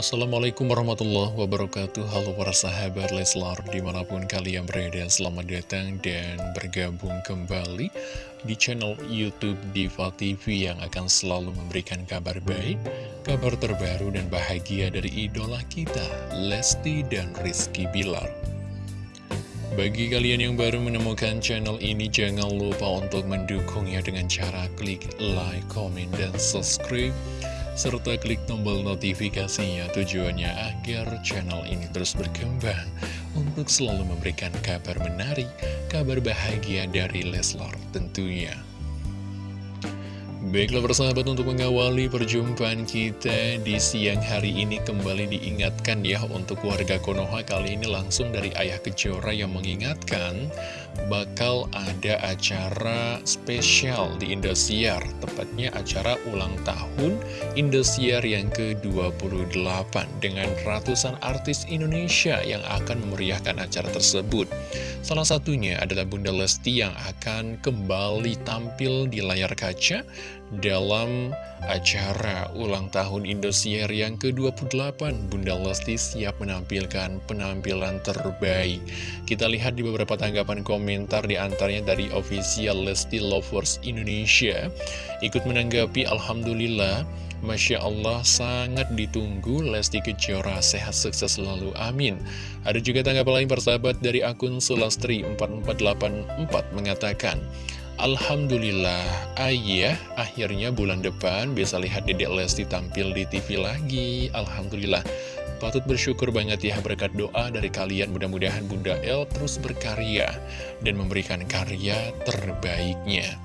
Assalamualaikum warahmatullahi wabarakatuh. Halo para sahabat Leslar Di mana pun kalian berada Selamat datang dan bergabung kembali Di channel Youtube Diva TV Yang akan selalu memberikan kabar baik Kabar terbaru dan bahagia dari idola kita Lesti dan Rizky Bilar. Bagi kalian yang baru menemukan channel ini Jangan lupa untuk mendukungnya dengan cara klik like, comment, dan subscribe serta klik tombol notifikasinya tujuannya agar channel ini terus berkembang untuk selalu memberikan kabar menarik, kabar bahagia dari Leslar tentunya. Baiklah persahabat untuk mengawali perjumpaan kita di siang hari ini kembali diingatkan ya untuk warga Konoha kali ini langsung dari Ayah Kejora yang mengingatkan bakal ada acara spesial di Indosiar tepatnya acara ulang tahun Indosiar yang ke-28 dengan ratusan artis Indonesia yang akan memeriahkan acara tersebut Salah satunya adalah Bunda Lesti yang akan kembali tampil di layar kaca dalam acara ulang tahun Indosiar yang ke-28, Bunda Lesti siap menampilkan penampilan terbaik. Kita lihat di beberapa tanggapan komentar di antaranya dari official Lesti Lovers Indonesia. Ikut menanggapi Alhamdulillah, Masya Allah sangat ditunggu Lesti Kejora sehat sukses selalu amin Ada juga tanggapan lain persahabat dari akun Sulastri 4484 mengatakan Alhamdulillah, ayah akhirnya bulan depan bisa lihat Dedek Lesti tampil di TV lagi. Alhamdulillah, patut bersyukur banget ya berkat doa dari kalian. Mudah-mudahan Bunda El terus berkarya dan memberikan karya terbaiknya.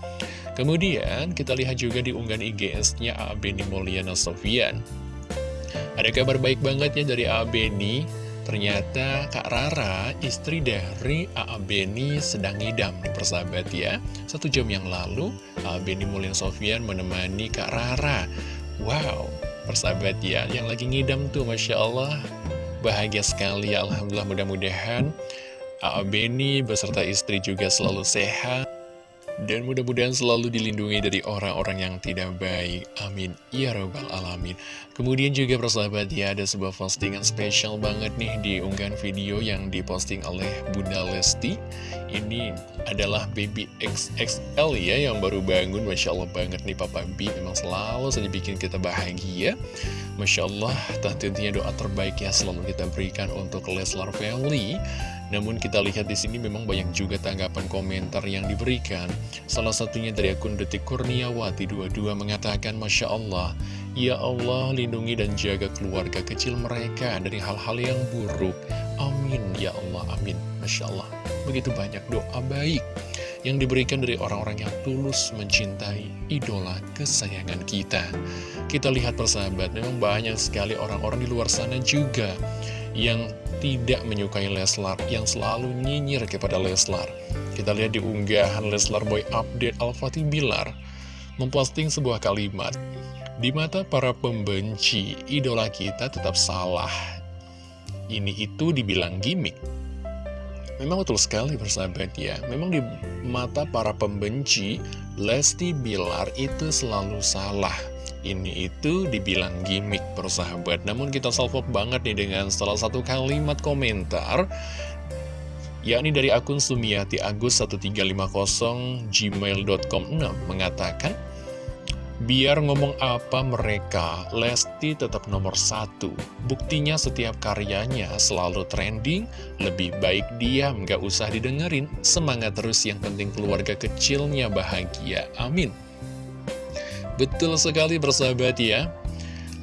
Kemudian kita lihat juga di unggahan IGS-nya A. Beni Mulyana Sofian. Ada kabar baik banget ya dari A. Ternyata Kak Rara, istri dari A.A. Beni sedang ngidam nih persahabat ya. Satu jam yang lalu, A.A. Beni Mulin Sofian menemani Kak Rara. Wow, persahabat ya, yang lagi ngidam tuh Masya Allah. Bahagia sekali Alhamdulillah mudah-mudahan A.A. Beni beserta istri juga selalu sehat. Dan mudah-mudahan selalu dilindungi dari orang-orang yang tidak baik. Amin. Ya Rabbal Alamin. Kemudian juga persahabat ya, ada sebuah postingan spesial banget nih di unggahan video yang diposting oleh Bunda Lesti. Ini adalah baby XXL ya, yang baru bangun. Masya Allah banget nih Papa B. Memang selalu saja bikin kita bahagia. Masya Allah, tentunya doa terbaik ya selalu kita berikan untuk Leslar Family. Namun kita lihat di sini memang banyak juga tanggapan komentar yang diberikan. Salah satunya dari akun Detik Kurniawati 22 mengatakan, Masya Allah, Ya Allah lindungi dan jaga keluarga kecil mereka dari hal-hal yang buruk. Amin, Ya Allah, amin. Masya Allah, begitu banyak doa baik yang diberikan dari orang-orang yang tulus mencintai idola kesayangan kita. Kita lihat persahabat, memang banyak sekali orang-orang di luar sana juga yang tidak menyukai Leslar, yang selalu nyinyir kepada Leslar. Kita lihat di unggahan Leslar Boy Update Al-Fatih Bilar, memposting sebuah kalimat, Di mata para pembenci, idola kita tetap salah. Ini itu dibilang gimmick. Memang betul sekali bersahabat ya, memang di mata para pembenci, Lesti Bilar itu selalu salah. Ini itu dibilang gimmick persahabat. Namun kita salvo banget nih dengan salah satu kalimat komentar yakni dari akun Sumiati Agus 1350 gmail.com 6 mengatakan Biar ngomong apa mereka, Lesti tetap nomor satu. Buktinya setiap karyanya selalu trending, lebih baik diam, gak usah didengerin. Semangat terus, yang penting keluarga kecilnya bahagia. Amin. Betul sekali bersahabat ya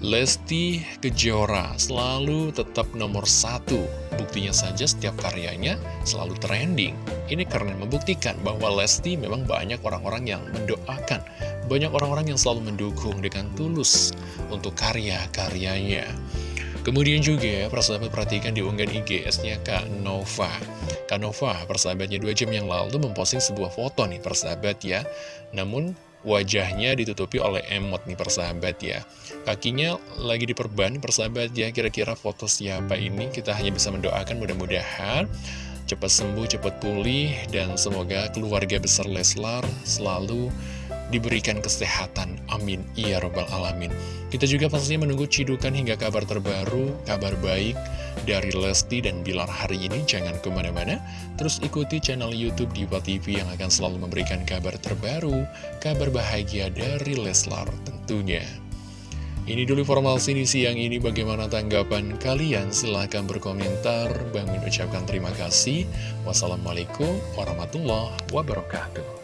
Lesti Kejora selalu tetap nomor satu Buktinya saja setiap karyanya selalu trending. Ini karena membuktikan bahwa Lesti memang banyak orang-orang yang mendoakan. Banyak orang-orang yang selalu mendukung dengan tulus untuk karya-karyanya. Kemudian juga persahabat perhatikan di unggahan IGS-nya Kak Nova. Kak Nova persahabatnya dua jam yang lalu memposting sebuah foto nih persahabat ya. Namun wajahnya ditutupi oleh emot nih persahabat ya. Kakinya lagi diperban persahabat ya. Kira-kira foto siapa ini? Kita hanya bisa mendoakan mudah-mudahan cepat sembuh, cepat pulih dan semoga keluarga besar Leslar selalu diberikan kesehatan. Amin. Ya Robbal Alamin. Kita juga pastinya menunggu cidukan hingga kabar terbaru, kabar baik dari Lesti dan Bilar hari ini. Jangan ke mana-mana, terus ikuti channel Youtube Diva TV yang akan selalu memberikan kabar terbaru, kabar bahagia dari Leslar tentunya. Ini dulu informasi di siang ini bagaimana tanggapan kalian silahkan berkomentar Bang mengucapkan terima kasih Wassalamualaikum warahmatullahi wabarakatuh